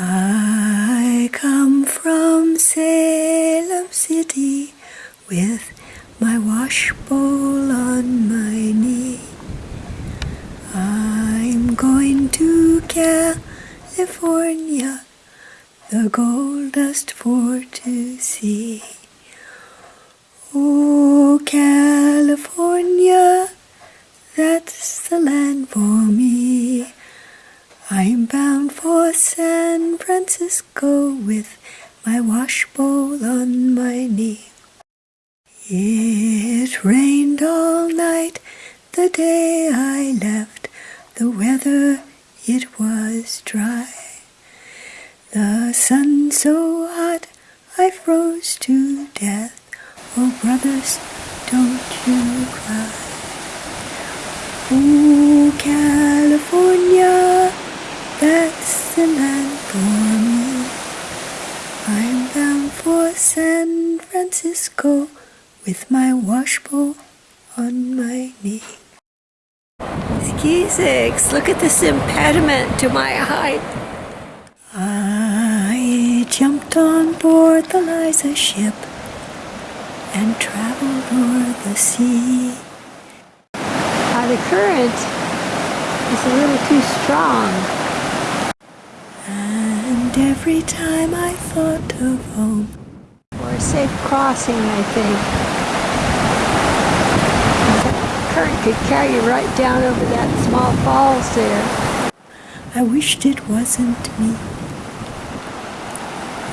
I come from Salem City with my wash bowl on my knee. I'm going to California, the gold dust for to see. Oh, California, Francisco with my wash bowl on my knee. It rained all night the day I left. The weather, it was dry. The sun so hot I froze to death. Oh, brothers, don't you cry. Oh, California, that's the land for me. I'm bound for San Francisco with my washbowl on my knee. Skeezix, look at this impediment to my height. I jumped on board the Liza ship and traveled o'er the sea. Uh, the current is a little too strong. And every time I thought of home, Safe crossing, I think. The current could carry you right down over that small falls there. I wished it wasn't me.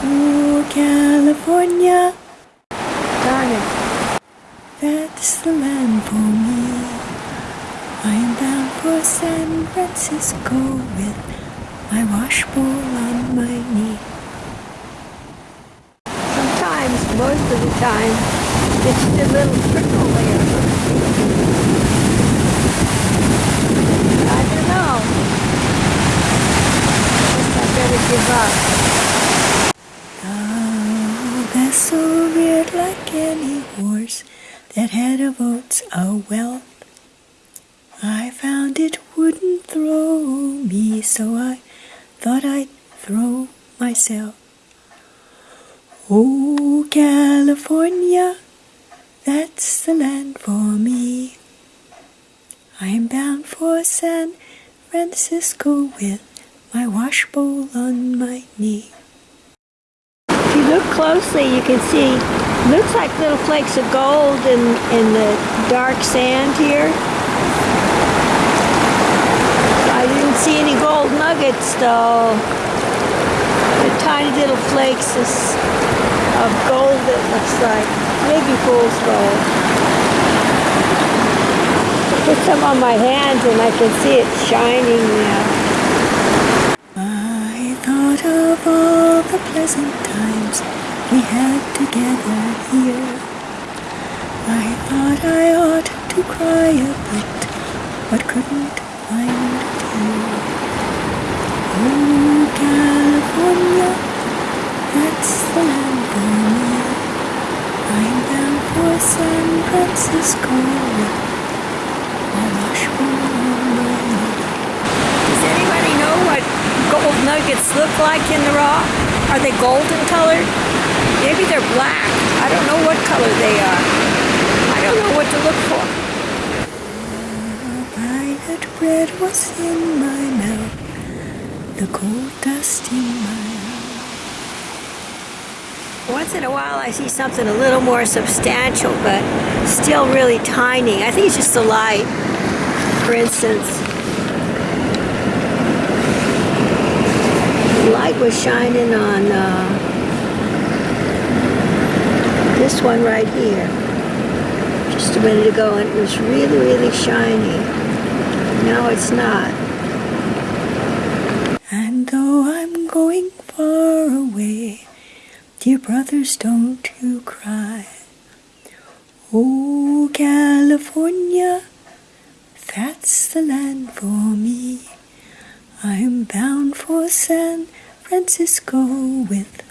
Oh, California, Darn it. that's the land for me. I'm bound for San Francisco with my washbowl on my knee. Sometimes, most of the time, it's just a little trickle there. I don't know. I better give up. Oh, that's so weird like any horse that had of oats a oh, wealth. I found it wouldn't throw me, so I thought I'd throw myself. Oh, California, that's the land for me. I'm bound for San Francisco with my washbowl on my knee. If you look closely, you can see, looks like little flakes of gold in, in the dark sand here. I didn't see any gold nuggets though. The tiny little flakes of gold it looks like. Maybe fool's gold. Put some on my hands and I can see it shining now. I thought of all the pleasant times we had together here. I thought I ought to cry a bit, but couldn't find a tear. Oh, California, that's the land for me. I'm bound for San Francisco with my washbowl on my knee. Does anybody know what gold nuggets look like in the rock? Are they golden colored? Maybe they're black. I don't know what color they are. I don't know what to look for. Violet bread was in my mouth, the cold dust in my Once in a while I see something a little more substantial, but still really tiny. I think it's just the light, for instance. The light was shining on uh, this one right here just a minute ago, and it was really, really shiny. Now it's not. And though I'm going far away, dear brothers, don't you cry. Oh, California, that's the land for me. I'm bound for San Francisco with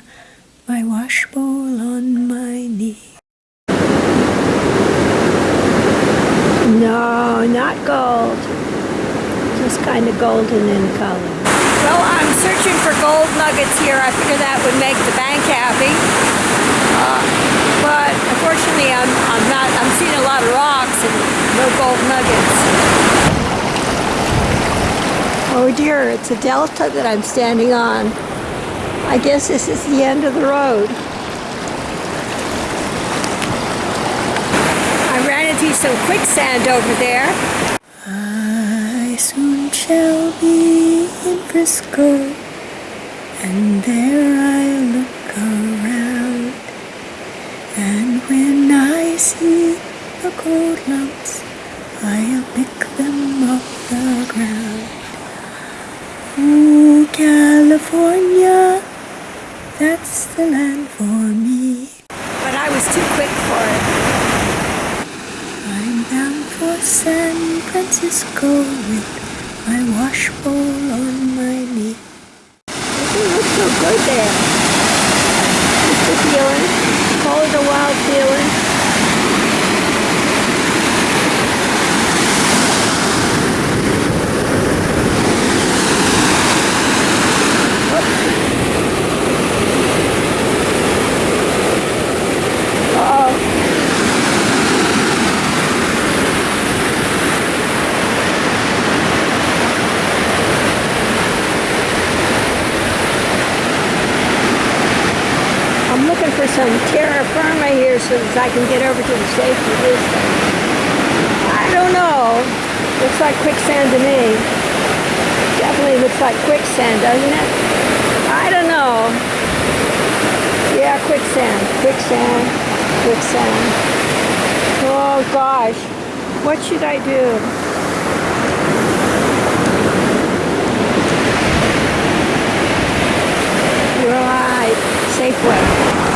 my washbowl on my knee. No, not gold. Just kind of golden in color. Well, I'm searching for gold nuggets here. I figure that would make the bank happy. Uh, but unfortunately, I'm, I'm not, I'm seeing a lot of rocks and no gold nuggets. Oh dear, it's a delta that I'm standing on. I guess this is the end of the road. I ran into some quicksand over there. Soon shall be in Frisco, and there I look around. And when I see the gold lumps, I'll pick them off the ground. Ooh, California, that's the land for me. But I was too quick for it. I'm bound for San Francisco with my washbowl on my knee. It looks so good there. Just the feeling. It a wild feeling. Uh-oh. I'm looking for some terra firma here so that I can get over to the safety distance. I don't know. Looks like quicksand to me. Definitely looks like quicksand, doesn't it? I don't know. Yeah, quicksand, quicksand, quicksand. Oh gosh, what should I do? Right, Safeway.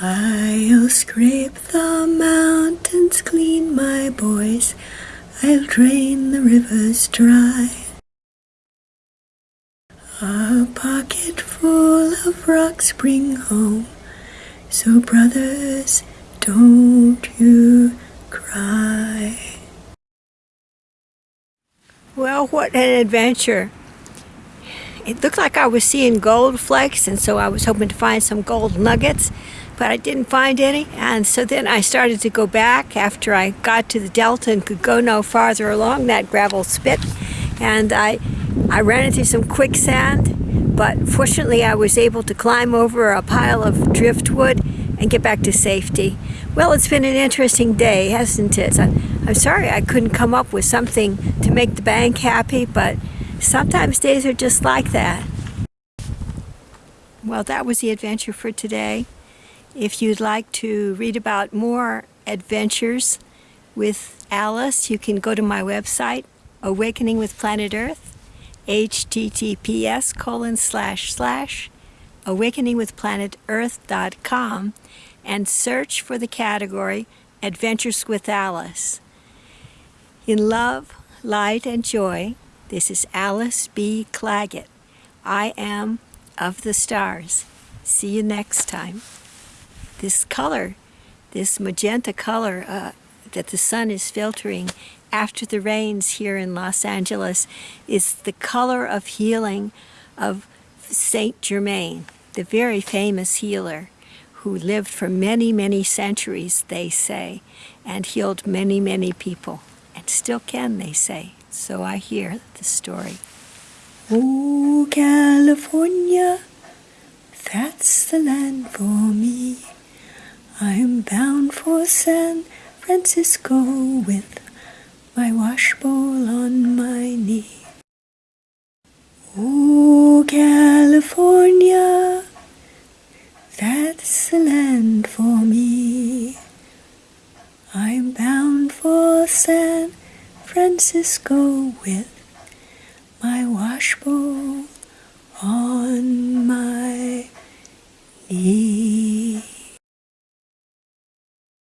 I'll scrape the mountains clean, boys. I'll drain the rivers dry. A pocket full of rocks bring home. So, brothers, don't you cry. Well, what an adventure. It looked like I was seeing gold flakes, and so I was hoping to find some gold nuggets, but I didn't find any. And so then I started to go back after I got to the delta and could go no farther along that gravel spit. And I, I ran into some quicksand, but fortunately I was able to climb over a pile of driftwood and get back to safety. Well, it's been an interesting day, hasn't it? I- I'm sorry I couldn't come up with something to make the bank happy, but sometimes days are just like that. Well, that was the adventure for today. If you'd like to read about more adventures with Alice, you can go to my website, Awakening with Planet Earth, https colon slash slash awakeningwithplanetearth.com and search for the category Adventures with Alice. In love, light, and joy, this is Alice B. Clagett. I am of the stars. See you next time. This color, this magenta color uh, that the sun is filtering after the rains here in Los Angeles is the color of healing of Saint Germain, the very famous healer who lived for many, many centuries, they say, and healed many, many people, and still can, they say. So I hear the story. Oh, California, that's the land for me. I'm bound for San Francisco with my washbowl on my knee. Oh, California, that's the land for me. I'm bound for San Francisco with my washbowl